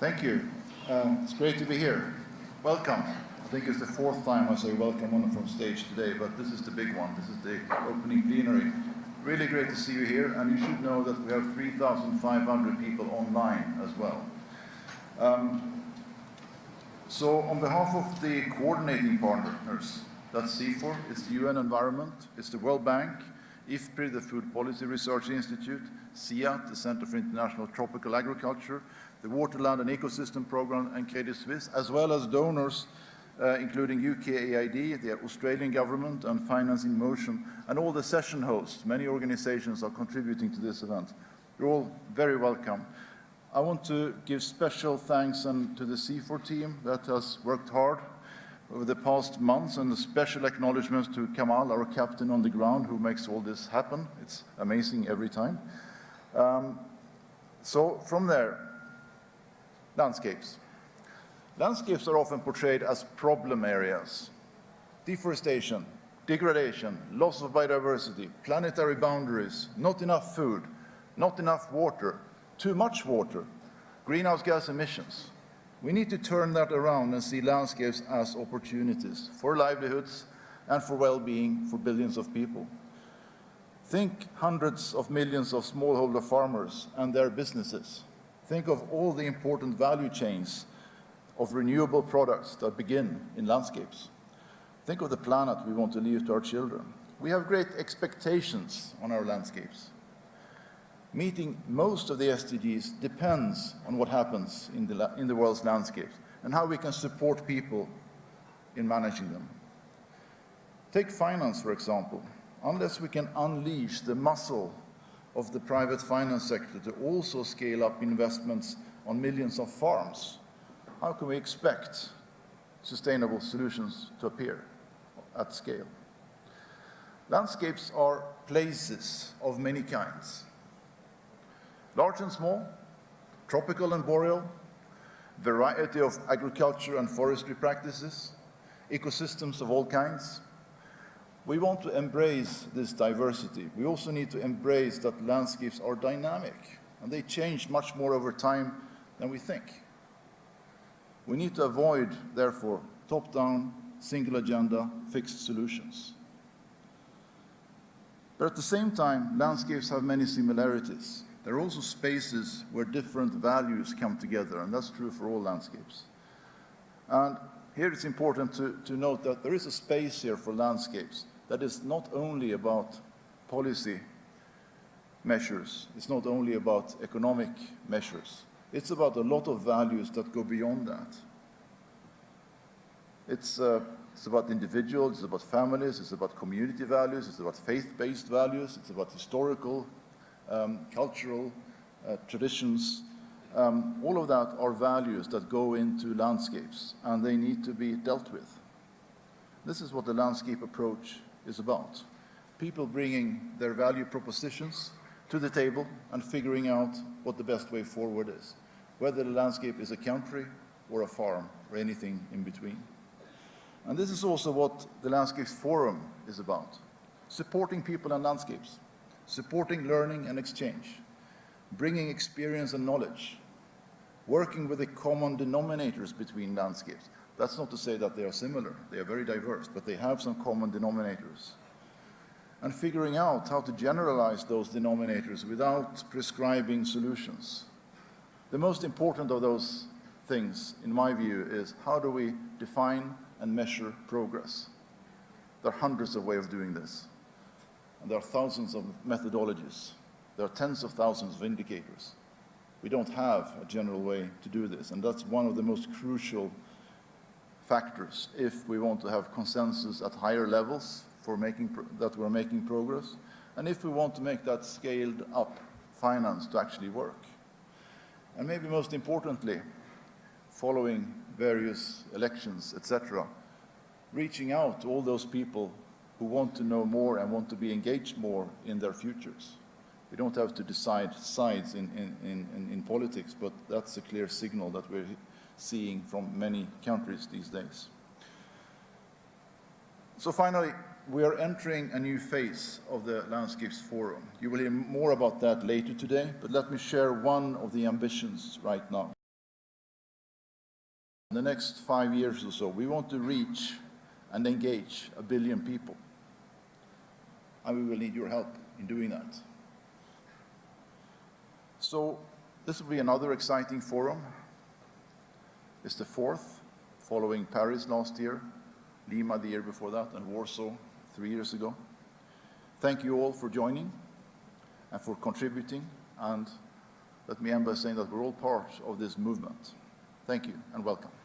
Thank you. Um, it's great to be here. Welcome. I think it's the fourth time I say welcome on from stage today, but this is the big one. This is the opening plenary. Really great to see you here, and you should know that we have 3,500 people online as well. Um, so on behalf of the coordinating partners, that's CIFOR, it's the UN Environment, it's the World Bank, IFPRI, the Food Policy Research Institute, CIAT, the Center for International Tropical Agriculture, the Waterland and Ecosystem Programme and Credit Suisse, as well as donors uh, including UKAID, the Australian government, and Finance in Motion, and all the session hosts. Many organizations are contributing to this event. You're all very welcome. I want to give special thanks and to the CIFOR team that has worked hard over the past months, and a special acknowledgement to Kamal, our captain on the ground, who makes all this happen. It's amazing every time. Um, so from there, landscapes. Landscapes are often portrayed as problem areas. Deforestation, degradation, loss of biodiversity, planetary boundaries, not enough food, not enough water, too much water, greenhouse gas emissions. We need to turn that around and see landscapes as opportunities for livelihoods and for well-being for billions of people. Think hundreds of millions of smallholder farmers and their businesses. Think of all the important value chains of renewable products that begin in landscapes. Think of the planet we want to leave to our children. We have great expectations on our landscapes. Meeting most of the SDGs depends on what happens in the, in the world's landscapes and how we can support people in managing them. Take finance, for example. Unless we can unleash the muscle of the private finance sector to also scale up investments on millions of farms, how can we expect sustainable solutions to appear at scale? Landscapes are places of many kinds. Large and small, tropical and boreal, variety of agriculture and forestry practices, ecosystems of all kinds, we want to embrace this diversity. We also need to embrace that landscapes are dynamic and they change much more over time than we think. We need to avoid, therefore, top-down, single agenda, fixed solutions. But at the same time, landscapes have many similarities. There are also spaces where different values come together, and that's true for all landscapes. And here it's important to, to note that there is a space here for landscapes that is not only about policy measures, it's not only about economic measures, it's about a lot of values that go beyond that. It's, uh, it's about individuals, it's about families, it's about community values, it's about faith-based values, it's about historical, um, cultural uh, traditions. Um, all of that are values that go into landscapes, and they need to be dealt with. This is what the landscape approach is about. People bringing their value propositions to the table and figuring out what the best way forward is, whether the landscape is a country or a farm or anything in between. And this is also what the Landscapes Forum is about, supporting people and landscapes, supporting learning and exchange, bringing experience and knowledge, working with the common denominators between landscapes, that's not to say that they are similar. They are very diverse, but they have some common denominators. And figuring out how to generalize those denominators without prescribing solutions. The most important of those things, in my view, is how do we define and measure progress? There are hundreds of ways of doing this. And there are thousands of methodologies. There are tens of thousands of indicators. We don't have a general way to do this, and that's one of the most crucial factors if we want to have consensus at higher levels for making that we're making progress, and if we want to make that scaled up finance to actually work. And maybe most importantly, following various elections, etc., reaching out to all those people who want to know more and want to be engaged more in their futures. We don't have to decide sides in, in, in, in politics, but that's a clear signal that we're seeing from many countries these days. So finally, we are entering a new phase of the Landscapes Forum. You will hear more about that later today, but let me share one of the ambitions right now. In the next five years or so, we want to reach and engage a billion people. And we will need your help in doing that. So this will be another exciting forum. It's the fourth, following Paris last year, Lima the year before that, and Warsaw three years ago. Thank you all for joining and for contributing. And let me end by saying that we're all part of this movement. Thank you and welcome.